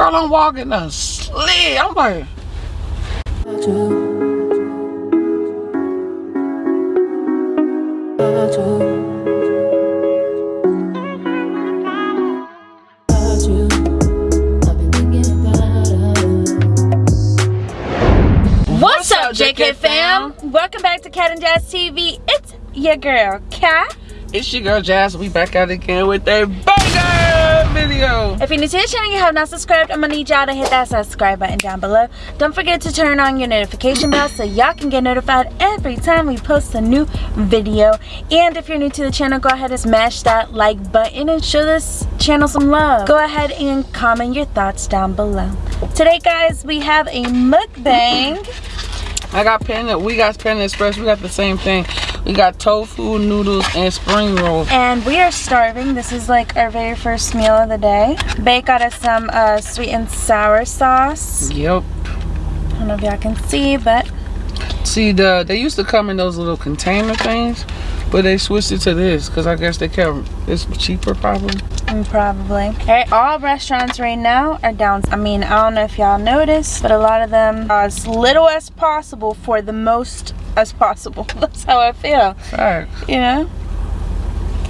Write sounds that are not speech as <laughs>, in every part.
Girl, I'm walking a. I'm like. What's up, JK fam? Welcome back to Cat and Jazz TV. It's your girl, Cat. It's your girl Jazz. We back out again with a banger video. If you're new to the channel and you have not subscribed, I'm gonna need y'all to hit that subscribe button down below. Don't forget to turn on your notification bell so y'all can get notified every time we post a new video. And if you're new to the channel, go ahead and smash that like button and show this channel some love. Go ahead and comment your thoughts down below. Today, guys, we have a mukbang. I got Panda. We got Panda Express. We got the same thing. We got tofu, noodles, and spring rolls. And we are starving. This is like our very first meal of the day. Bae got us some uh, sweet and sour sauce. Yep. I don't know if y'all can see, but See, the they used to come in those little container things, but they switched it to this because I guess they kept it's cheaper probably. Mm, probably. Alright, all restaurants right now are down. I mean, I don't know if y'all noticed, but a lot of them are as little as possible for the most as possible. <laughs> That's how I feel. Facts. You know?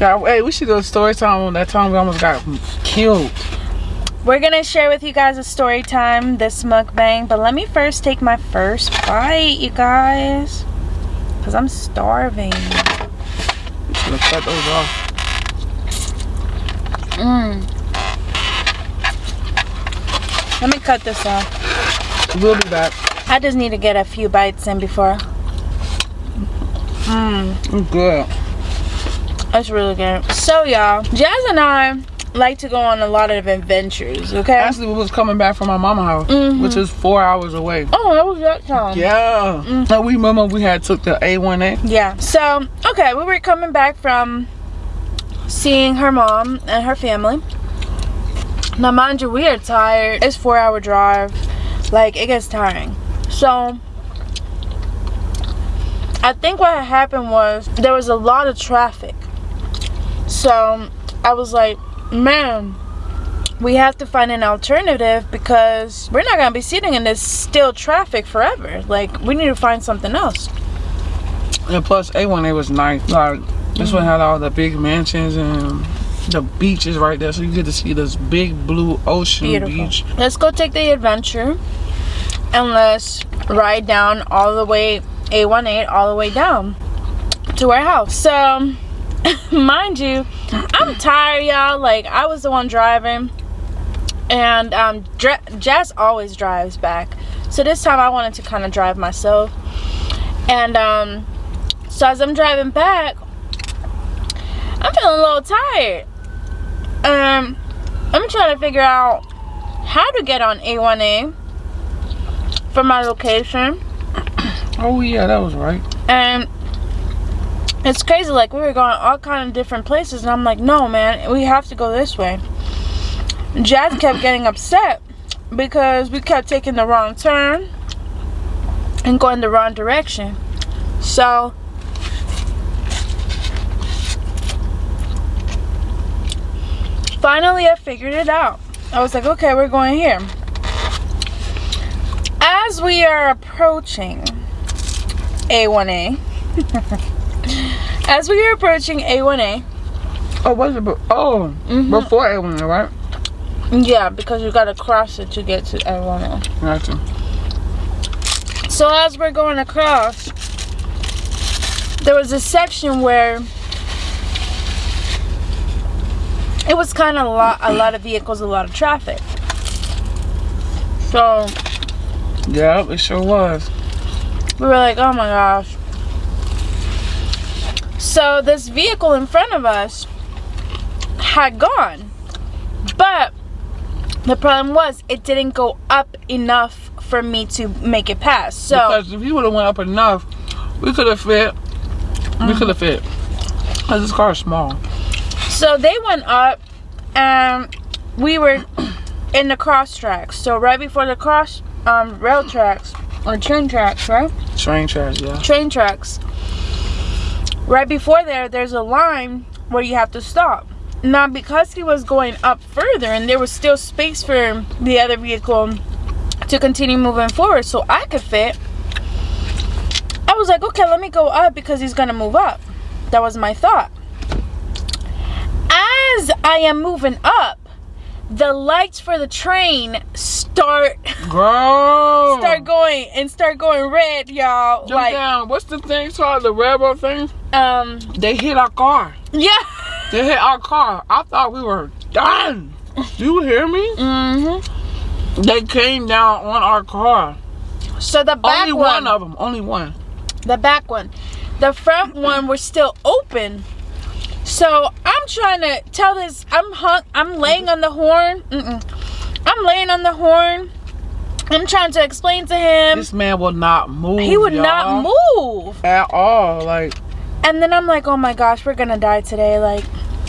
Yeah, hey, we should do a story time on that time we almost got killed. We're gonna share with you guys a story time, this mukbang, but let me first take my first bite, you guys. Cause I'm starving. Should have cut those off. Mmm. Let me cut this off. We'll be back. I just need to get a few bites in before. Mmm. It's good. That's really good. So y'all, Jazz and I like to go on a lot of adventures, okay? Actually, we was coming back from my mama house, Mhm. which is four hours away. Oh, that was that time. Yeah. Mm. Now we remember we had took the A1A. Yeah. So, okay, we were coming back from seeing her mom and her family. Now, mind you, we are tired. It's four hour drive. Like, it gets tiring. So, I think what happened was there was a lot of traffic. So, I was like, man, we have to find an alternative because we're not going to be sitting in this still traffic forever. Like, we need to find something else. And plus, A1A was nice. Like, uh, this one had all the big mansions and the beaches right there. So you get to see this big blue ocean Beautiful. beach. Let's go take the adventure and let's ride down all the way A1A all the way down to our house. So, <laughs> mind you, I'm tired, y'all. Like I was the one driving, and um, Jazz always drives back. So this time I wanted to kind of drive myself, and um, so as I'm driving back, I'm feeling a little tired. Um, I'm trying to figure out how to get on A1A from my location. <clears throat> Oh yeah, that was right. And it's crazy, like we were going all kind of different places and I'm like, no man, we have to go this way. Jazz kept getting upset because we kept taking the wrong turn and going the wrong direction. So finally I figured it out. I was like, okay, we're going here. As we are approaching A1A, <laughs> as we are approaching A1A, Oh, was it? Oh, Mhm. before A1A, right? yeah, because you gotta cross it to get to A1A. Gotcha. So as we're going across, there was a section where it was kind of a lot, a lot of vehicles, a lot of traffic. So Yeah, it sure was. we were like, oh my gosh. So this vehicle in front of us had gone, but the problem was it didn't go up enough for me to make it pass. So because if you would have went up enough, we could have fit. We mm-hmm. could have fit. Cause this car is small. So they went up and we were in the cross tracks. So right before the cross um, rail tracks or train tracks, right? Train tracks, yeah. Train tracks. Right before there, there's a line where you have to stop. now because he was going up further and there was still space for the other vehicle to continue moving forward so I could fit. I was like, okay, let me go up because he's gonna move up. That was my thought. As I am moving up, the lights for the train start <laughs> Girl. start going and start going red, y'all. Jump like down. What's the thing called? The railroad thing? um They hit our car. yeah. They hit our car. I thought we were done. Do you hear me? Mhm. They came down on our car. So the back Only one, one of them. Only one. the back one, the front one was still open. So I'm trying to tell this. I'm hung. I'm laying on the horn. Mm-mm. I'm laying on the horn. I'm trying to explain to him. This man will not move. He would not move. at all. Like And then I'm like, oh my gosh, we're gonna die today. Like,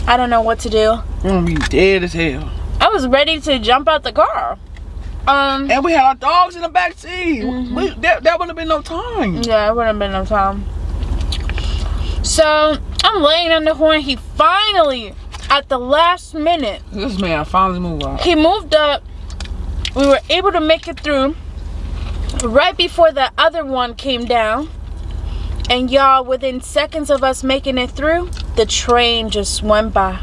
I don't know what to do. we're gonna be dead as hell. I was ready to jump out the car. Um, And we had our dogs in the back seat. Mhm. We, that, that would have been no time. yeah, it wouldn't have been no time. So I'm laying on the horn. He finally, at the last minute, This man finally moved out. he moved up. We were able to make it through right before the other one came down. And y'all, within seconds of us making it through, the train just went by.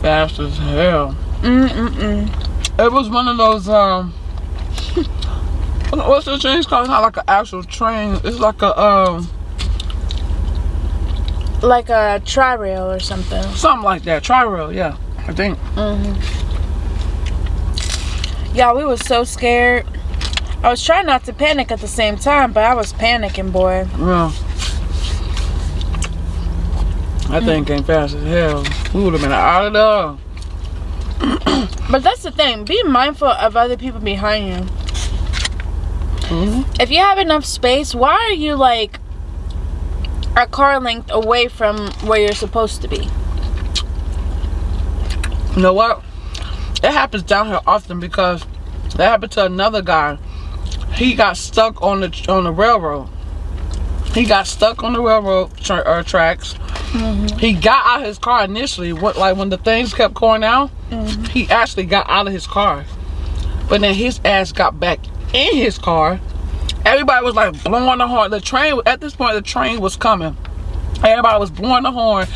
Fast as hell. Mm-mm-mm. It was one of those um <laughs> what's the train called? It's not like an actual train. It's like a um Like a tri-rail or something. something like that. Tri-rail, yeah. I think. Mm-hmm. Y'all, we was so scared. I was trying not to panic at the same time, but I was panicking, boy. Yeah. That thing came fast as hell. We would have been out of there. <clears throat> But that's the thing. Be mindful of other people behind you. Mhm. If you have enough space, why are you like a car length away from where you're supposed to be? You know what? It happens down here often because that happened to another guy. He got stuck on the on the railroad. He got stuck on the railroad tra- uh, tracks. He got out of his car initially. What like when the things kept going out, he actually got out of his car. But then his ass got back in his car. Everybody was like blowing the horn. The train at this point the train was coming. Everybody was blowing the horn.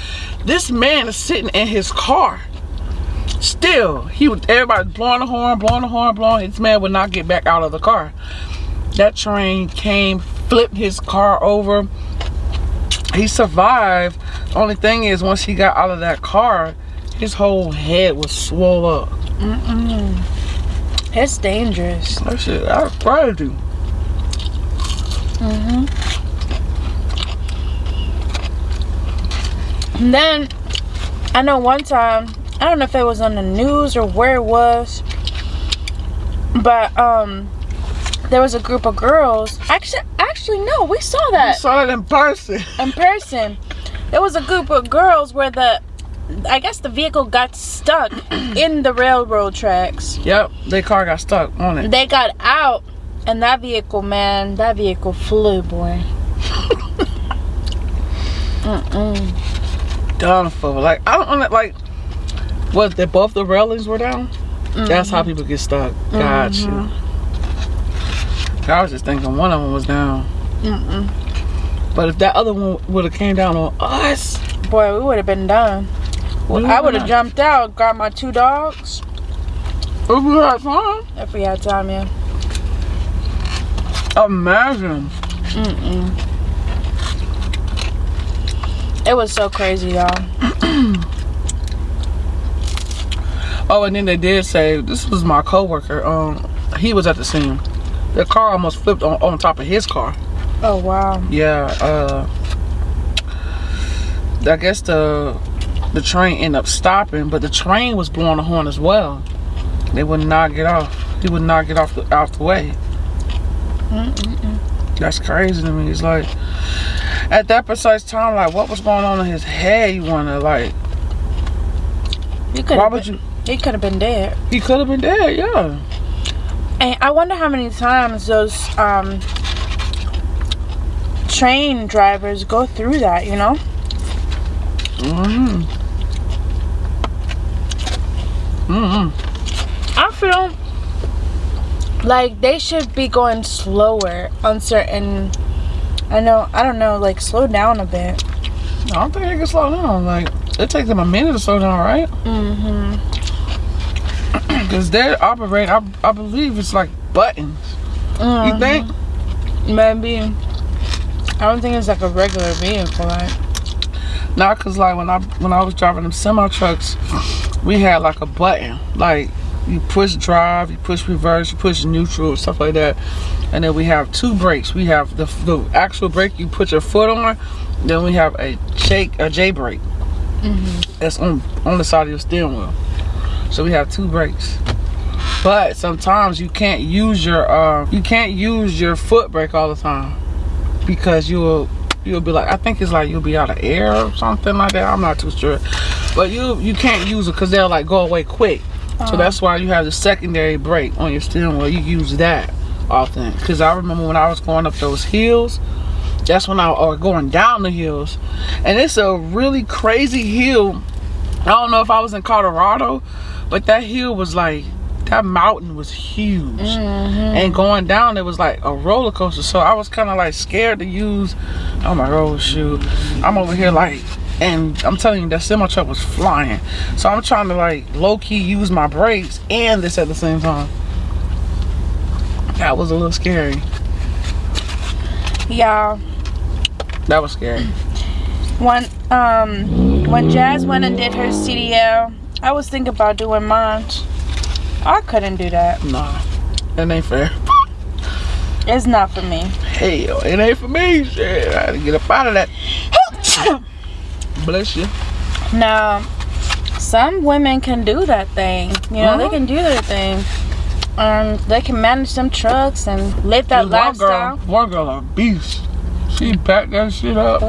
This man is sitting in his car. Still, he was everybody blowing the horn, blowing the horn, blowing. This man would not get back out of the car. That train came, flipped his car over. He survived. Only thing is, once he got out of that car, his whole head was swollen up. Mm-mm. It's dangerous. That shit, that's crazy. Mm-hmm. And then I know one time, I don't know if it was on the news or where it was, but um there was a group of girls. Actually actually no, we saw that saw that in person. <laughs> in person. There was a group of girls where the I guess the vehicle got stuck in the railroad tracks. Yep, their car got stuck on it. They got out and that vehicle, man, that vehicle flew, boy. Mm-mm. Done for. Like I don't know, like what? They both the railings were down. That's how people get stuck. Gotcha. Mhm. I was just thinking one of them was down. Mm-mm. But if that other one would have came down on us, Boy, we would have been done. we I would have jumped out, got my two dogs, If we had fun, if we had time, yeah. Imagine. Mm-mm. It was so crazy, y'all. <clears throat> Oh, and then they did say this was my coworker. Um, he was at the scene. The car almost flipped on, on top of his car. Oh wow. Yeah. Uh, I guess the the train ended up stopping, but the train was blowing the horn as well. They would not get off. He would not get off the off the way. Mm-mm-mm. That's crazy to me. It's like at that precise time, like what was going on in his head? You wanna like? He could Why have would been, you? he could have been dead. He could have been dead. Yeah. And I wonder how many times those um train drivers go through that, you know? hmm Mm-hmm. I feel like they should be going slower on certain. I know. I don't know. Like slow down a bit. I don't think they can slow down. Like it takes them a minute to slow down, right? Mm-hmm. <clears throat> Because they operate. I, I believe it's like buttons. You think? Maybe. I don't think it's like a regular vehicle. Like. Not cause like when I when I was driving them semi trucks, we had like a button. Like you push drive, you push reverse, you push neutral, stuff like that. And then we have two brakes. We have the the actual brake you put your foot on. Then we have a shake a Jake brake. That's on on the side of your steering wheel. So we have two brakes. But sometimes you can't use your uh, you can't use your foot brake all the time because you will you'll be like I think it's like you'll be out of air or something like that. I'm not too sure, but you you can't use it because they'll like go away quick. So uh-huh. that's why you have the secondary brake on your steering wheel. You use that often because I remember when I was going up those hills. That's when I was going down the hills, and it's a really crazy hill. I don't know if I was in Colorado, but that hill was like that mountain was huge mm-hmm. and going down it was like a roller coaster so i was kind of like scared to use oh my god shoot i'm over here like and i'm telling you that semi truck was flying so i'm trying to like low-key use my brakes and this at the same time that was a little scary Yeah. that was scary When um when Jazz went and did her CDL, I was thinking about doing mine. I couldn't do that. nah that ain't fair It's not for me. hell it ain't for me shit i had to get up out of that <laughs> bless you Now, some women can do that thing. You know, they Uh-huh. can do their thing. Um, they can manage them trucks and live that one girl, lifestyle. one girl a beast. She backed that shit up.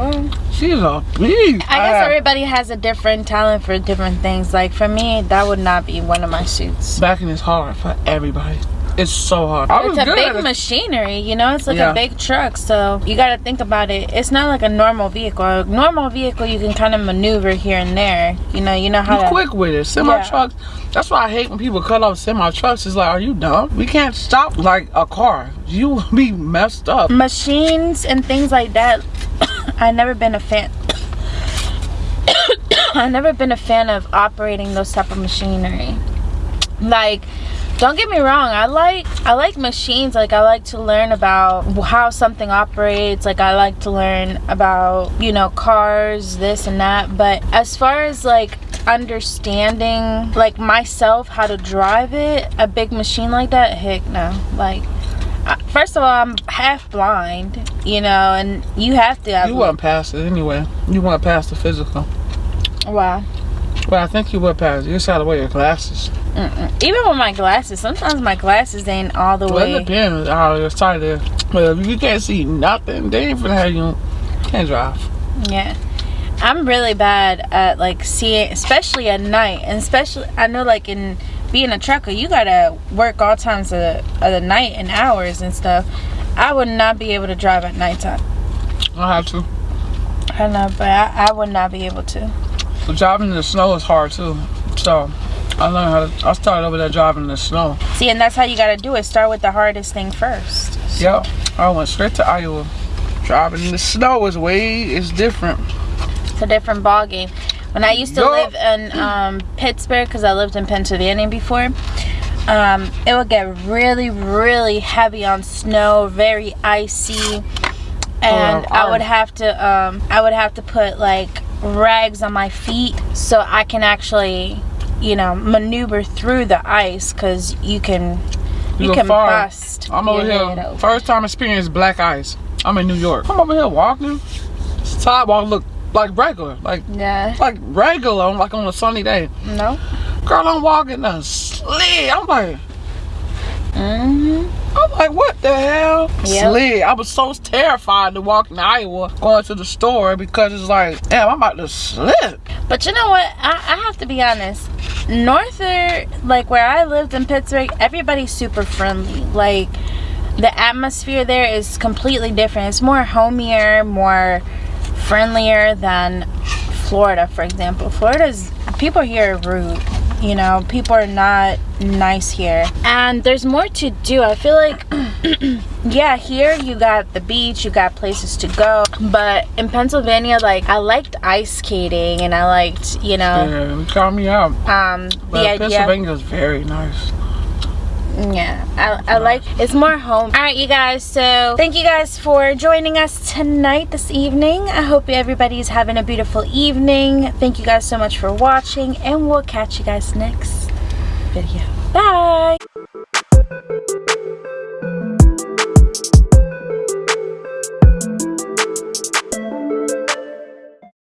She's a beast. I guess have- everybody has a different talent for different things. Like for me, that would not be one of my suits. backing is hard for everybody. It's so hard. I was It's a good big at it. machinery, you know. It's like Yeah. a big truck, so you got to think about it. It's not like a normal vehicle. A normal vehicle, you can kind of maneuver here and there. You know, you know how You to. quick with it. Semi Yeah. trucks. That's why I hate when people cut off semi trucks. It's like, are you dumb? We can't stop like a car. You will <laughs> be messed up. machines and things like that <coughs> i never been a fan <coughs> I've never been a fan of operating those type of machinery like don't get me wrong i like i like machines. Like i like to learn about how something operates. Like i like to learn about you know cars this and that. But as far as like understanding like myself how to drive it a big machine like that heck no. Like first of all i'm half blind you know and you have to have You wouldn't pass it anyway. You wouldn't pass the physical. wow Well, I think you would pass. You just had to wear your glasses. Mm-mm. even with my glasses sometimes my glasses ain't all the Well, it way depends how your sight is. But if you can't see nothing, they ain't finna have you can't drive. Yeah. I'm really bad at like seeing, especially at night, and especially I know like in being a trucker, you gotta work all times of the, of the night and hours and stuff. I would not be able to drive at nighttime. I have to. I know, but I, I would not be able to. So driving in the snow is hard too. So I learned how to. I started over there driving in the snow. See, and that's how you gotta do it. Start with the hardest thing first. Yep. I went straight to Iowa. Driving in the snow is way is different. It's a different ball game. When I used to Yup. live in um, Pittsburgh, because I lived in Pennsylvania before, um, it would get really, really heavy on snow, very icy, and Oh, I would have to, um, I would have to put like rags on my feet so I can actually, you know, maneuver through the ice, because you can, you, go can far. bust. I'm over here. open. First time experience black ice. I'm in New York. I'm over here walking. Sidewalk look like regular, like Yeah. like regular, on like on a sunny day. No. Girl, I'm walking a sled. I'm like, Mhm. I'm like, what the hell? Yep. Slid. I was so terrified to walk in Iowa going to the store because it's like, damn, I'm about to slip. But you know what? I, I have to be honest. Norther, like where I lived in Pittsburgh, everybody's super friendly. Like the atmosphere there is completely different. It's more homier, more friendlier than Florida, for example. Florida's people here are rude. You know people are not nice here and there's more to do i feel like <clears throat> yeah here you got the beach you got places to go but in pennsylvania like i liked ice skating and i liked you know Yeah, count me out. um But the idea Pennsylvania is very nice. Yeah I, I like it's more home. All right you guys so thank you guys for joining us tonight this evening. I hope everybody's having a beautiful evening. Thank you guys so much for watching and we'll catch you guys next video. Bye